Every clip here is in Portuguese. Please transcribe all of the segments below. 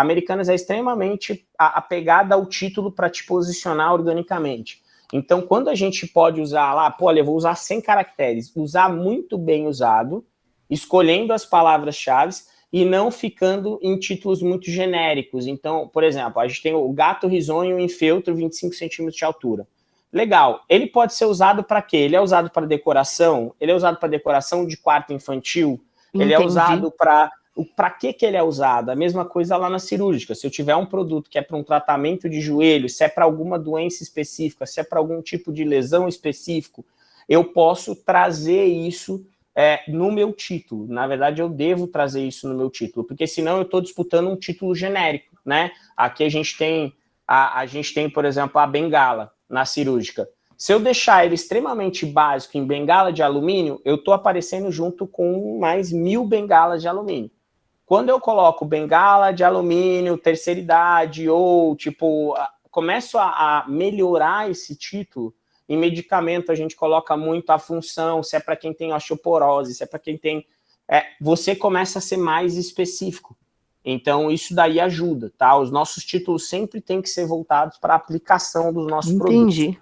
a Americanas é extremamente apegada ao título para te posicionar organicamente. Então, quando a gente pode usar lá, pô, olha, eu vou usar 100 caracteres, usar muito bem usado, escolhendo as palavras-chave e não ficando em títulos muito genéricos. Então, por exemplo, a gente tem o gato risonho em feltro 25 centímetros de altura. Legal. Ele pode ser usado para quê? Ele é usado para decoração? Ele é usado para decoração de quarto infantil? Entendi. Ele é usado para... Para que, que ele é usado? A mesma coisa lá na cirúrgica. Se eu tiver um produto que é para um tratamento de joelho, se é para alguma doença específica, se é para algum tipo de lesão específico, eu posso trazer isso é, no meu título. Na verdade, eu devo trazer isso no meu título, porque senão eu estou disputando um título genérico, né? Aqui a gente tem, a, a gente tem, por exemplo, a bengala na cirúrgica. Se eu deixar ele extremamente básico em bengala de alumínio, eu estou aparecendo junto com mais mil bengalas de alumínio. Quando eu coloco bengala de alumínio, terceira idade, ou tipo, começo a, a melhorar esse título, em medicamento a gente coloca muito a função, se é para quem tem osteoporose, se é para quem tem... É, você começa a ser mais específico. Então, isso daí ajuda, tá? Os nossos títulos sempre têm que ser voltados para a aplicação dos nossos Entendi. produtos. Entendi.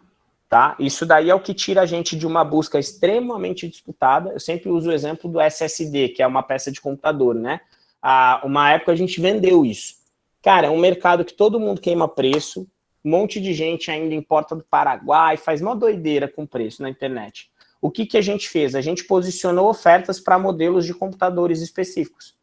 Tá? Isso daí é o que tira a gente de uma busca extremamente disputada. Eu sempre uso o exemplo do SSD, que é uma peça de computador, né? Ah, uma época a gente vendeu isso. Cara, é um mercado que todo mundo queima preço, um monte de gente ainda importa do Paraguai, faz uma doideira com preço na internet. O que, que a gente fez? A gente posicionou ofertas para modelos de computadores específicos.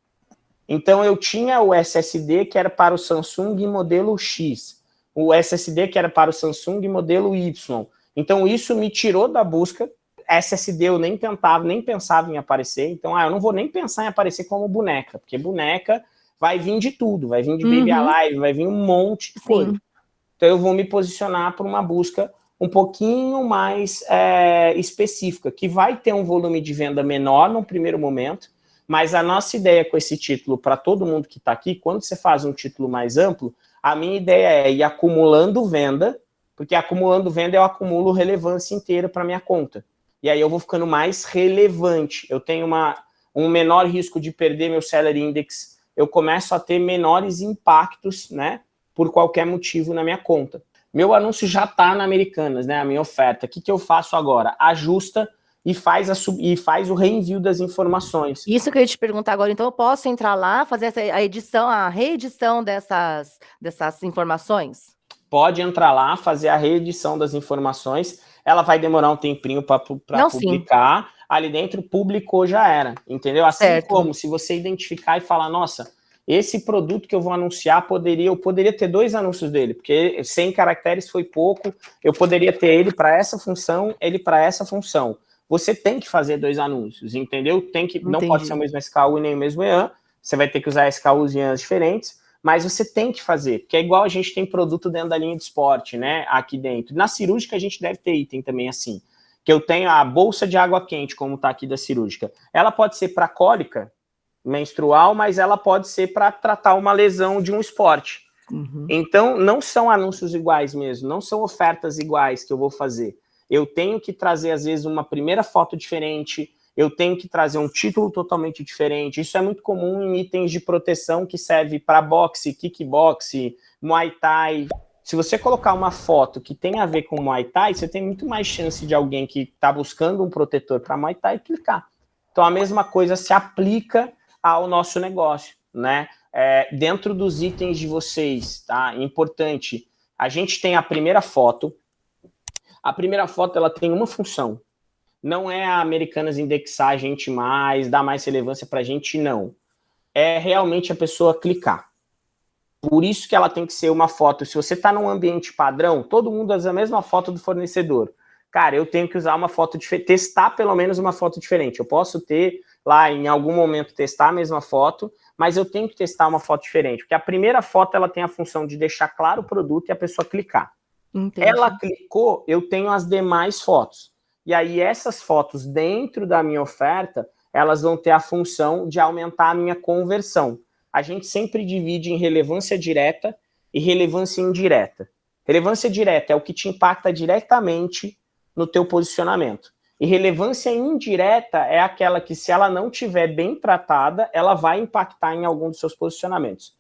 Então, eu tinha o SSD que era para o Samsung modelo X, o SSD que era para o Samsung modelo Y. Então, isso me tirou da busca. SSD eu nem tentava, nem pensava em aparecer. Então, ah, eu não vou nem pensar em aparecer como boneca, porque boneca vai vir de tudo, vai vir de uhum. Baby Alive, vai vir um monte de coisa. Sim. Então, eu vou me posicionar para uma busca um pouquinho mais é, específica, que vai ter um volume de venda menor no primeiro momento, mas a nossa ideia com esse título, para todo mundo que está aqui, quando você faz um título mais amplo, a minha ideia é ir acumulando venda, porque acumulando venda eu acumulo relevância inteira para minha conta. E aí eu vou ficando mais relevante. Eu tenho uma, um menor risco de perder meu salary index, eu começo a ter menores impactos, né, por qualquer motivo na minha conta. Meu anúncio já está na Americanas, né, a minha oferta. O que, que eu faço agora? Ajusta e faz, a, e faz o reenvio das informações. Isso que eu ia te perguntar agora, então eu posso entrar lá, fazer essa, a edição, a reedição dessas, dessas informações? Pode entrar lá, fazer a reedição das informações, ela vai demorar um tempinho para publicar, sim. ali dentro publicou já era, entendeu? Assim certo. como se você identificar e falar, nossa, esse produto que eu vou anunciar, poderia, eu poderia ter dois anúncios dele, porque 100 caracteres foi pouco, eu poderia ter ele para essa função, ele para essa função você tem que fazer dois anúncios, entendeu? Tem que, não pode ser o mesmo SKU e nem o mesmo EAN, você vai ter que usar SKUs e EANs diferentes, mas você tem que fazer, porque é igual a gente tem produto dentro da linha de esporte, né, aqui dentro. Na cirúrgica a gente deve ter item também assim, que eu tenho a bolsa de água quente, como está aqui da cirúrgica. Ela pode ser para cólica menstrual, mas ela pode ser para tratar uma lesão de um esporte. Uhum. Então, não são anúncios iguais mesmo, não são ofertas iguais que eu vou fazer eu tenho que trazer, às vezes, uma primeira foto diferente, eu tenho que trazer um título totalmente diferente. Isso é muito comum em itens de proteção que serve para boxe, kickboxe, muay thai. Se você colocar uma foto que tem a ver com muay thai, você tem muito mais chance de alguém que está buscando um protetor para muay thai clicar. Então, a mesma coisa se aplica ao nosso negócio, né? É, dentro dos itens de vocês, tá? Importante, a gente tem a primeira foto, a primeira foto ela tem uma função. Não é a Americanas indexar a gente mais, dar mais relevância para a gente, não. É realmente a pessoa clicar. Por isso que ela tem que ser uma foto. Se você está num ambiente padrão, todo mundo usa a mesma foto do fornecedor. Cara, eu tenho que usar uma foto diferente, testar pelo menos uma foto diferente. Eu posso ter lá em algum momento testar a mesma foto, mas eu tenho que testar uma foto diferente, porque a primeira foto ela tem a função de deixar claro o produto e a pessoa clicar. Entendi. Ela clicou, eu tenho as demais fotos. E aí essas fotos dentro da minha oferta, elas vão ter a função de aumentar a minha conversão. A gente sempre divide em relevância direta e relevância indireta. Relevância direta é o que te impacta diretamente no teu posicionamento. E relevância indireta é aquela que, se ela não tiver bem tratada, ela vai impactar em algum dos seus posicionamentos.